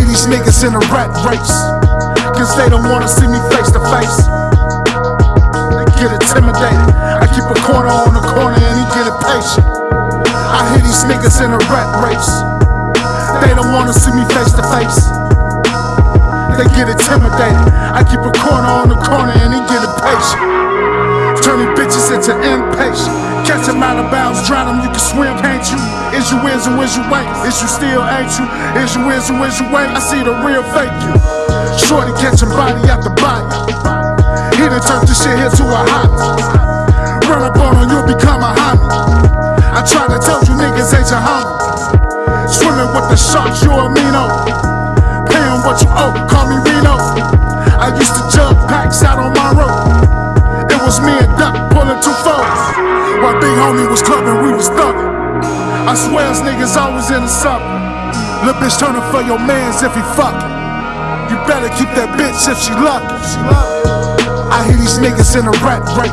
these niggas in a rat race. Cause they don't wanna see me face to face. They get intimidated. I keep a corner on the corner and he get impatient. I hear these niggas in a rat race. They don't wanna see me face to face. They get intimidated. I keep a Out of bounds, drown you can swim, can't you? Is you is or is you ain't? Is you still ain't you? Is you is or is you ain't? I see the real fake you. Shorty catching body after body. He done turned this shit here to a hobby. Run up on him, you'll become a homie. I try to tell you niggas ain't your homie. Swimming with the sharks, you amino. Paying what you owe, call me Reno. I swear us niggas always in the summer. Lil' bitch turning for your mans if he fucking. You better keep that bitch if she lucky. I hear these niggas in a rat race.